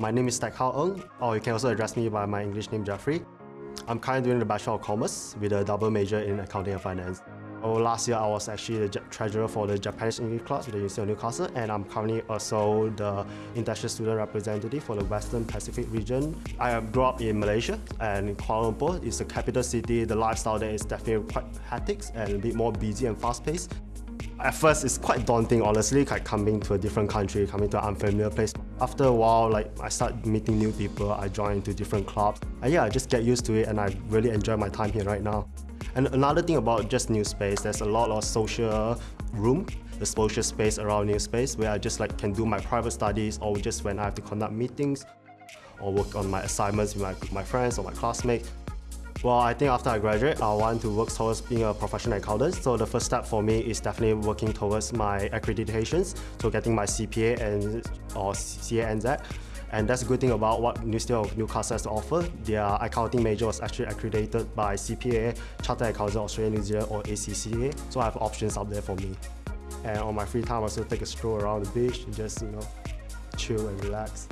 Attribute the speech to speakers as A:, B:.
A: My name is Tak Hao Eng, or you can also address me by my English name Jeffrey. I'm currently doing the Bachelor of Commerce with a double major in Accounting and Finance. Oh, last year, I was actually the treasurer for the Japanese English class with the University of Newcastle, and I'm currently also the international student representative for the Western Pacific region. I grew up in Malaysia, and Kuala Lumpur is the capital city. The lifestyle there is definitely quite hectic and a bit more busy and fast-paced. At first, it's quite daunting, honestly, like coming to a different country, coming to an unfamiliar place. After a while, like I start meeting new people, I join into different clubs. And yeah, I just get used to it and I really enjoy my time here right now. And another thing about just NUspace, there's a lot of social room, the social space around NUspace where I just like can do my private studies or just when I have to conduct meetings or work on my assignments with my, my friends or my classmates. Well, I think after I graduate, I want to work towards being a professional accountant. So the first step for me is definitely working towards my accreditations, so getting my CPA and or CANZ. And that's a good thing about what New of Newcastle has to offer. Their accounting major was actually accredited by CPA, Chartered Accountant Australia New Zealand or ACCA. So I have options out there for me. And on my free time, I also take a stroll around the beach and just, you know, chill and relax.